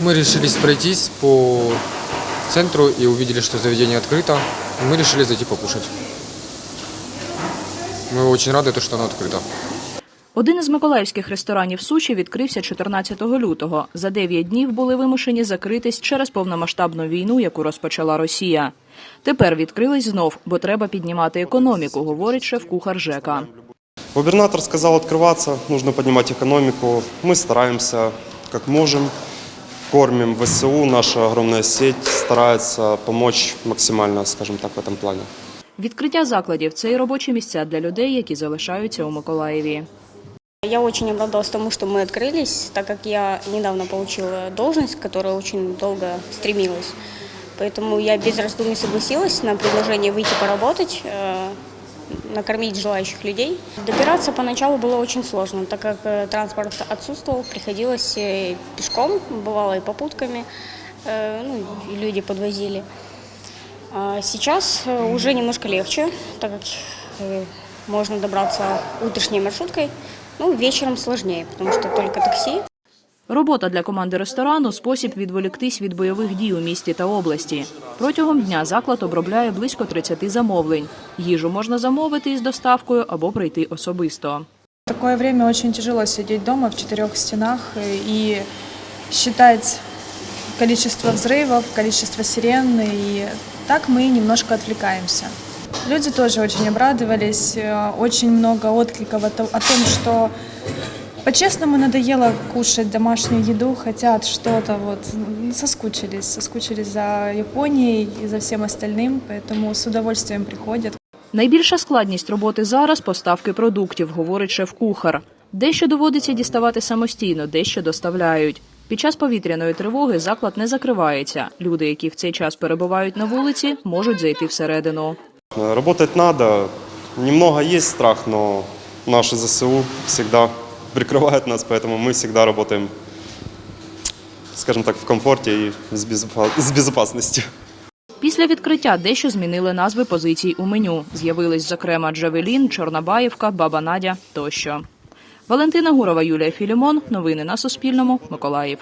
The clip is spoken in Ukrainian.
Мы решились пройтись по центру и увидели, что заведение открыто. Мы решили зайти покушать. Мы очень рады, то, что оно открыто. Один із миколаївських ресторанів суші відкрився 14 лютого. За 9 днів були вимушені закритись через повномасштабну війну, яку розпочала Росія. Тепер відкрились знов, бо треба піднімати економіку, говорить шеф-кухар ЖЕКа. Губернатор сказал открываться, нужно поднимать экономику. Мы стараемся, как можем, кормим ВСУ, наша огромная сеть старается помочь максимально, скажем так, в этом плане. Відкриття закладів це і робочі місця для людей, які залишаються у Миколаєві. Я очень обрадовалась тому, что мы открылись, так как я недавно получила должность, к которой очень долго стремилась. Поэтому я без раздумий согласилась на предложение выйти поработать, э, накормить желающих людей. Добираться поначалу было очень сложно, так как э, транспорт отсутствовал, приходилось э, пешком, бывало и попутками, э, ну, и люди подвозили. А Сейчас уже немножко легче, так как можно добраться утренней маршруткой. Ну, вечером сложнее, потому что только такси. Робота для команди ресторану спосіб відволіктись від бойових дій у місті та області. Протягом дня заклад обробляє близько 30 замовлень. Їжу можна замовити із доставкою або прийти особисто. В такое время очень тяжело сидеть дома в четырех стенах э, и считать количество взрывов, количество сирен, и так мы немножко отвлекаемся. Люди тоже очень обрадовались, э, очень много откликов о то- о том, что по-честному надоело кушать домашнюю еду, хотят что-то, вот, м, соскучились, соскучились за Японией и за всем остальным, поэтому с удовольствием приходят. Найбільша складність роботи зараз поставки продуктів, говорить шеф-кухар. Дещо доводиться діставати самостійно, дещо доставляють. Під час повітряної тривоги заклад не закривається. Люди, які в цей час перебувають на вулиці, можуть зайти всередину. Э, Работать надо. Немного есть страх, но наши ЗСУ всегда прикрывают нас, поэтому мы всегда работаем, скажем так, в комфорте и с безопа- с безопасностью. Після відкриття дещо змінили назви позицій у меню. З'явились, зокрема, Джавелін, Чорнобаївка, Баба Надя тощо. Валентина Гурова, Юлія Філімон. Новини на Суспільному. Миколаїв.